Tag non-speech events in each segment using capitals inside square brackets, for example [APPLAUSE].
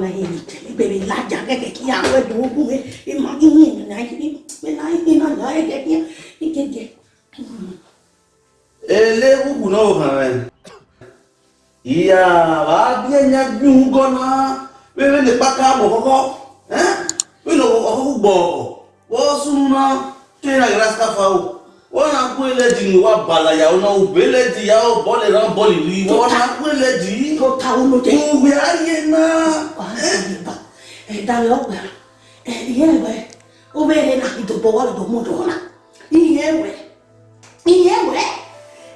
na ibere ilaja keke ki awo edo ogun me ima ihin emi na ihin me na ihin na na eke ki ikeke. ele wugu náà ò hàn rẹ ìyá wa bí ẹnyà gbìhùn gọ́nà wíwí lè pàkà àbò kọ́kọ́ wíwí lè kọ́kọ́ gbọ̀ wọ́n súnmọ́ tó yẹn àgbẹ̀rẹ̀ sáfà o wana kweleji ni wa balaya ona ubeleji yao bole na bole ni wana kweleji to ta uno je ugbe aye na eh da le ogbe eh iye we o be le na ito bo wa do mo do na iye we iye we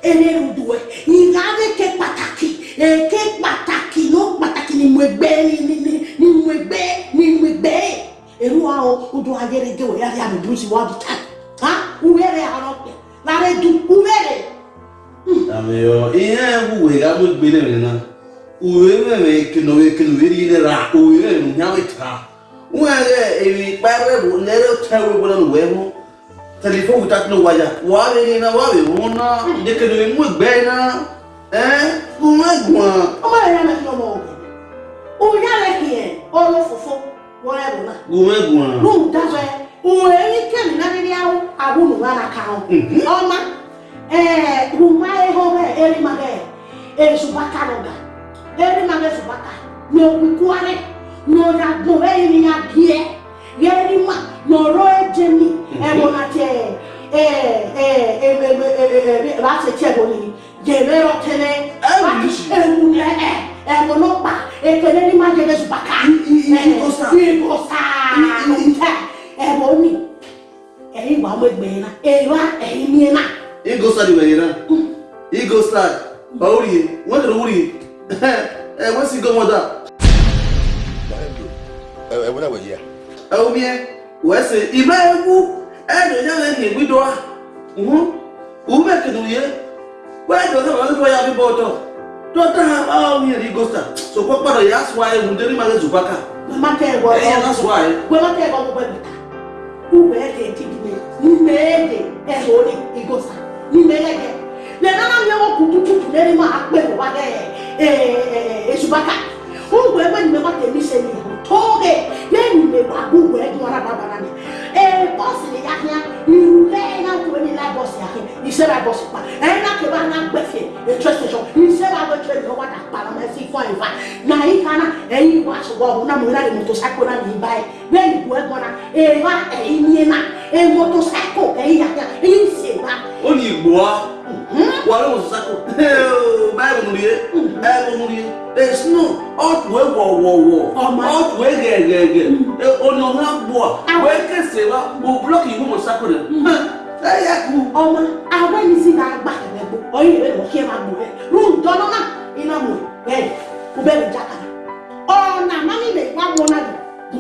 ene rudu we ina de ke pataki e ke pataki no pataki ni mo egbe ni ni ni mo egbe ni mo egbe eru a o do ayere ge o ya ya mi brusi wa bi ta ha uwere aro ale dukumere. Ameyo ihe wuwe ga mu gbele mi na. Uwe meme kino we kino we ri le ra uwe me nu nya we tra. Uwe ge ewi pa we bu le ro tra we bu na we mu. Telefon ku ta no waya. Wa we ni na wa we mu na. De kino e we mu gbe na. Eh? Uwe gbon. O ma ya na kino mo. O ya le ki e. Oro fofo. Wa e bu na. Uwe gbon. Lu da we uweikem nanịrị ahụ abụnụwaraka ahụ ọma ee ruma ehome erimage ezubakaroga erimage zubaka n'okwukwuarị n'ọnya gbụrụ eyiri ya bie yerima n'ọrụ ejemi ebonate basechebonyi jere ọtele emune ebonopa ekele rimagere zubaka ịkọsa ebonyi ẹ̀yin wà mọ ẹgbẹ́ yẹn na ẹ̀yin ẹ̀yin ní yẹn na. igo sad wẹ̀ yẹn na igo sad ọ̀hún yìí wọ́n tẹ̀lé wúri yìí [LAUGHS] ẹ̀ wọ́n sì gọ́mọ̀ dà. ẹ wọ́n dàgbẹ̀ yìí à. ẹ wọ́n miẹ wọ́n ṣe ìbá ewu ẹ̀ ẹ̀ dọ̀jẹ́ lè ní ìgbìdọ̀ à wọ́n bẹ̀ kẹ̀dùn yẹ wọ́n ẹ̀ dọ̀jẹ́ wọn lọ́wọ́ yà bí bọ̀ ọ̀tọ̀ dọ́tà ọ̀hún yẹn ní igo sad sọ̀kọ́ pàdọ̀ yà sùn àyẹ̀wò dẹ́rẹ́ máa ń zùbákà. wọ́n má tẹ̀ ẹ̀ wọ́n ubede tigine nimede erori eh eh eh eh eh merima akpe wage esubaka ungwe mwenimema temiseni yao wa una mwira de motocycle na nibai when you go gona na e motocycle e ya ya e se ba o ni igboa wa lo motocycle o bible mu ye bible mu ye there is no out we wo wo wo out na gboa we na agba ebe ebe mo ma gbo be ru dono na ina mo be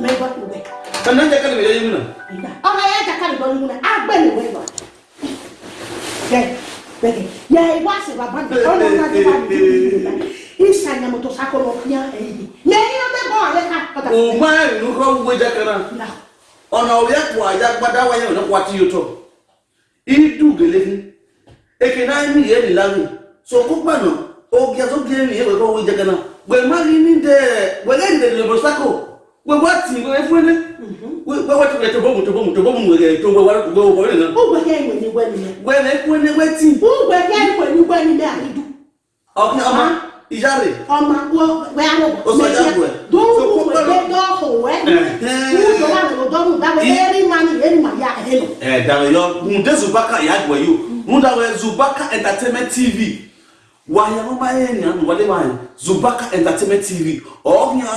mai ba ku bai sannan jakar da yayi muna amma ya jakar da muna agbani wai ba dai dai ya yi wasi ba ba da wannan na da ba isa nya moto sako lo nya eyi nya ni na be bo ale ka pata o ma ru ko wo ja kana ona o ya ku aja gbada wa yen na ku ati yoto i du gele ni e ke na ni ye ni la ni so ku o gya so gele ni e ko wo ja kana we ma ni ni de we le de le bo wewati wefwene wewati wete bomu to bomu to bomu wege to wewa to wewa wele na ugwe ya iwe ni wani na wele kwene weti ugwe ya iwe ni wani na idu ọkụ ọma ijare ọma wee anụgwọ ọsọ ya gwe dọwụ ugwe dọwụ ọhụ wee ụzọ wa nụrụ dọwụ dawe eri ma ni eri ma ya helu eh dawe yo munde zubaka ya gwe yo munda we zubaka entertainment tv wayaroma ye ni anu wale wa zubaka entertainment tv ọhụ ya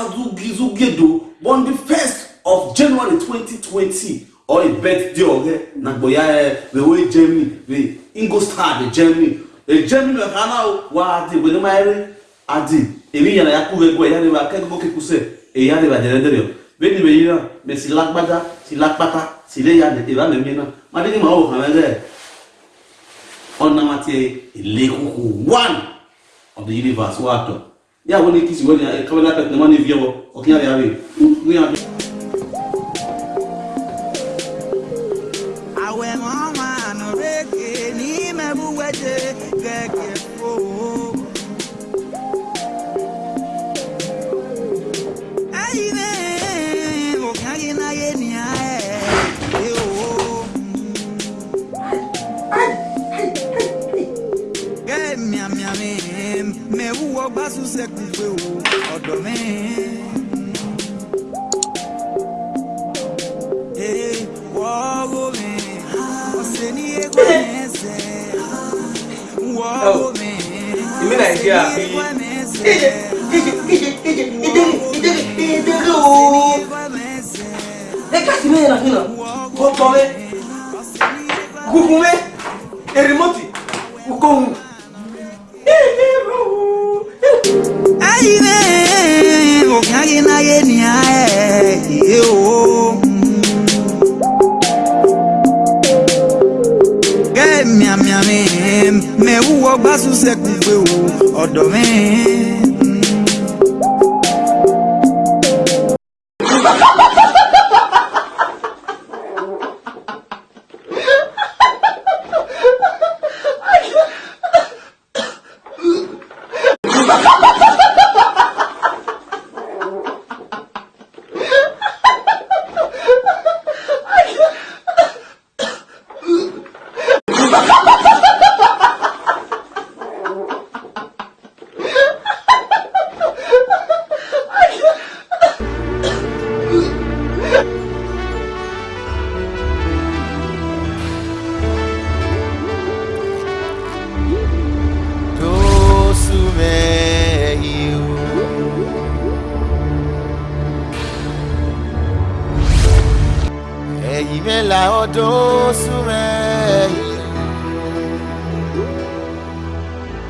zugedo on the first of january 2020 or a birthday ọ̀rẹ́ nàgbọ̀yà ẹ̀ wẹ̀wẹ̀ germany wẹ̀ ingolstadt germany ẹ̀ germany ọ̀hán náà wà á di ìwé máa rí adi èmi yàrá yakú wẹ̀gbọ́ ẹ̀yà rẹ̀ wà kẹ́kọ̀ọ́ bó kékun sẹ̀ ẹ̀yà rẹ̀ wà dẹ̀rẹ̀ dẹ̀rẹ̀ bẹ́ẹ̀ ni wẹ̀yìn náà mẹ̀ sí lágbádá sí lápátá sí lẹ́yà ìwà lẹ́mí náà má dé ní màá wò hàn rẹ̀ ọ̀nà àti ilé kúkú one of the universe wà tọ̀ ya wani kisi wani ya kawai lafiya na mani biyawa okin yare yare mu ya bi awe ní nàìjíríà pé ìdè ìdè ìdè ìdè ìdè ìdè ìdè ooo ẹ káàsì mẹ́rin náà fínà gbọ́tọ̀ mẹ́ gúgún mẹ́ erimọ́tì kókóhùn. ayire òkàgé náyé ni a ẹ̀ ẹ̀ ooo. Miami wúwo gbásùn sẹ́kùn pé òun ọ̀dọ̀ mi. la ọdún súnrẹ́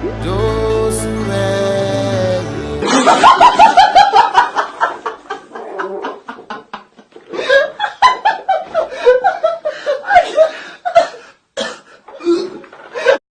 ọdún súnrẹ́.